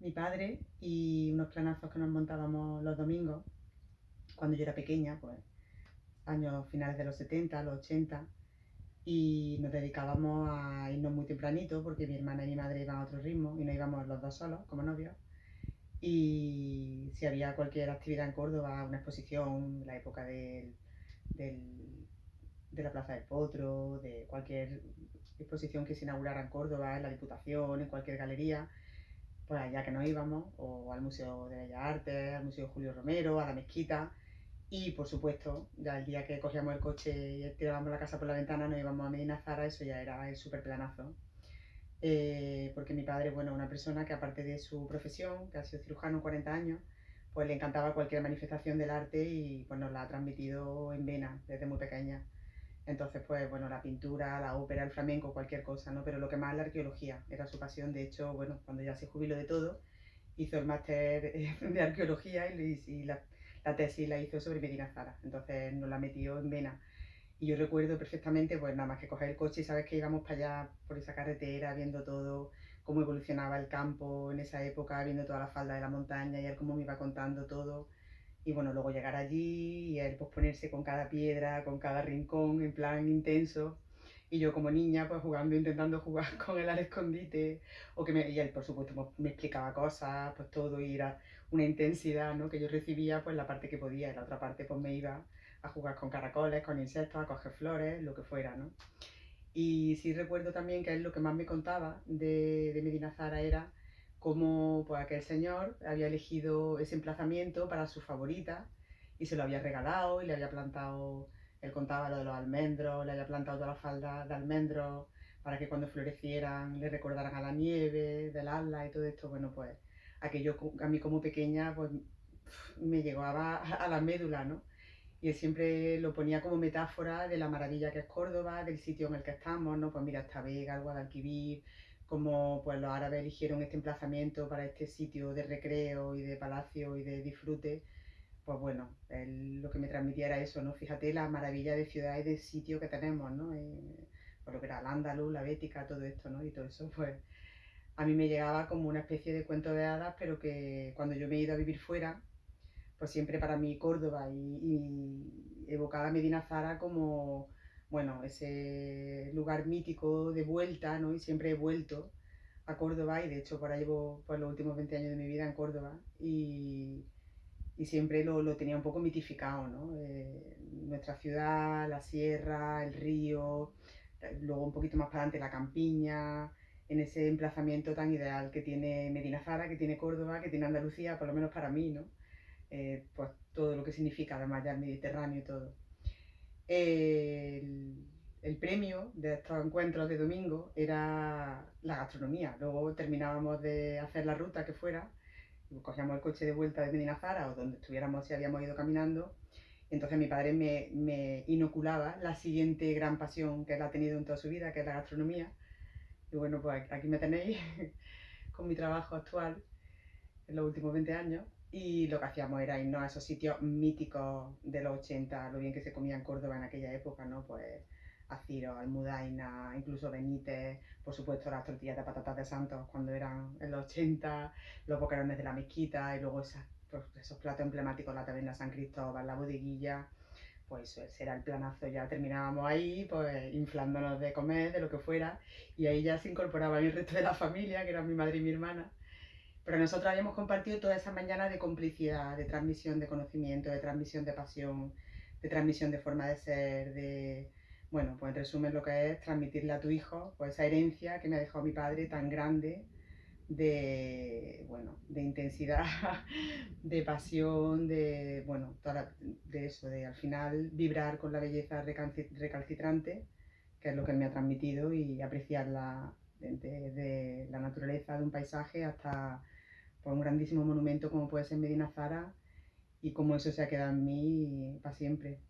mi padre y unos planazos que nos montábamos los domingos cuando yo era pequeña, pues años finales de los 70, los 80, y nos dedicábamos a irnos muy tempranito porque mi hermana y mi madre iban a otro ritmo y no íbamos los dos solos como novios. Y si había cualquier actividad en Córdoba, una exposición, la época del, de la Plaza del Potro, de cualquier exposición que se inaugurara en Córdoba, en la Diputación, en cualquier galería, pues allá que nos íbamos, o al Museo de Bellas Artes, al Museo Julio Romero, a la Mezquita, y por supuesto, ya el día que cogíamos el coche y tirábamos la casa por la ventana, nos íbamos a Medina Zara, eso ya era el súper planazo. Eh, porque mi padre, bueno, una persona que aparte de su profesión, que ha sido cirujano 40 años, pues le encantaba cualquier manifestación del arte y pues nos la ha transmitido en vena desde muy pequeña. Entonces, pues bueno, la pintura, la ópera, el flamenco, cualquier cosa, ¿no? Pero lo que más la arqueología, era su pasión. De hecho, bueno, cuando ya se jubiló de todo, hizo el máster de arqueología y, la, la, tesis la hizo sobre Medina Zara. Entonces nos la metió en vena. Y yo recuerdo perfectamente, pues nada más que coger el coche y sabes que íbamos para allá por esa carretera, viendo todo, cómo evolucionaba el campo en esa época, viendo toda la falda de la montaña y él cómo me iba contando todo y bueno, luego llegar allí y él pues ponerse con cada piedra, con cada rincón en plan intenso. Y yo como niña pues jugando, intentando jugar con él al escondite. O que me, y él por supuesto pues, me explicaba cosas, pues todo y era una intensidad ¿no? que yo recibía pues la parte que podía y la otra parte pues me iba a jugar con caracoles, con insectos, a coger flores, lo que fuera, ¿no? Y sí recuerdo también que él lo que más me contaba de, de Medina Zara era cómo pues, aquel señor había elegido ese emplazamiento para su favorita y se lo había regalado y le había plantado, él contaba lo de los almendros, le había plantado toda la falda de almendros para que cuando florecieran le recordaran a la nieve, del ala y todo esto, bueno pues aquello a mí como pequeña pues me llegaba a la médula, ¿no? Y él siempre lo ponía como metáfora de la maravilla que es Córdoba, del sitio en el que estamos, ¿no? Pues mira, esta Vega, el Guadalquivir, como pues los árabes eligieron este emplazamiento para este sitio de recreo y de palacio y de disfrute, pues bueno, lo que me transmitía era eso, ¿no? Fíjate la maravilla de ciudad y de sitio que tenemos, ¿no? Eh, por lo que era el Andaluz, la Bética, todo esto, ¿no? Y todo eso, pues a mí me llegaba como una especie de cuento de hadas, pero que cuando yo me he ido a vivir fuera, pues siempre para mí Córdoba y, y evocaba Medina Zara como bueno, ese lugar mítico de vuelta, ¿no? Y siempre he vuelto a Córdoba y de hecho por ahí llevo pues, los últimos 20 años de mi vida en Córdoba y, y siempre lo, lo, tenía un poco mitificado, ¿no? Eh, nuestra ciudad, la sierra, el río, luego un poquito más para adelante la campiña, en ese emplazamiento tan ideal que tiene Medina Zara, que tiene Córdoba, que tiene Andalucía, por lo menos para mí, ¿no? Eh, pues todo lo que significa además ya el Mediterráneo y todo el, premio de estos encuentros de domingo era la gastronomía. Luego terminábamos de hacer la ruta que fuera, cogíamos el coche de vuelta de Medina Zara o donde estuviéramos si habíamos ido caminando. Entonces mi padre me, me, inoculaba la siguiente gran pasión que él ha tenido en toda su vida, que es la gastronomía. Y bueno, pues aquí me tenéis con mi trabajo actual en los últimos 20 años y lo que hacíamos era irnos a esos sitios míticos de los 80, lo bien que se comía en Córdoba en aquella época, ¿no? Pues Aciro, Almudaina, incluso Benítez, por supuesto las tortillas de patatas de Santos cuando eran en los 80, los boquerones de la mezquita y luego pues, esos platos emblemáticos, la taberna San Cristóbal, la bodeguilla, pues ese era el planazo, ya terminábamos ahí, pues inflándonos de comer, de lo que fuera, y ahí ya se incorporaba el resto de la familia, que eran mi madre y mi hermana, pero nosotros habíamos compartido toda esa mañana de complicidad, de transmisión de conocimiento, de transmisión de pasión, de transmisión de forma de ser, de, bueno, pues en resumen lo que es transmitirle a tu hijo pues esa herencia que me ha dejado mi padre tan grande de, bueno, de intensidad, de pasión, de, bueno, de eso, de al final vibrar con la belleza recalcitrante, que es lo que él me ha transmitido y apreciarla desde la naturaleza de un paisaje hasta por un grandísimo monumento como puede ser Medina Zara y como eso se ha quedado en mí para siempre.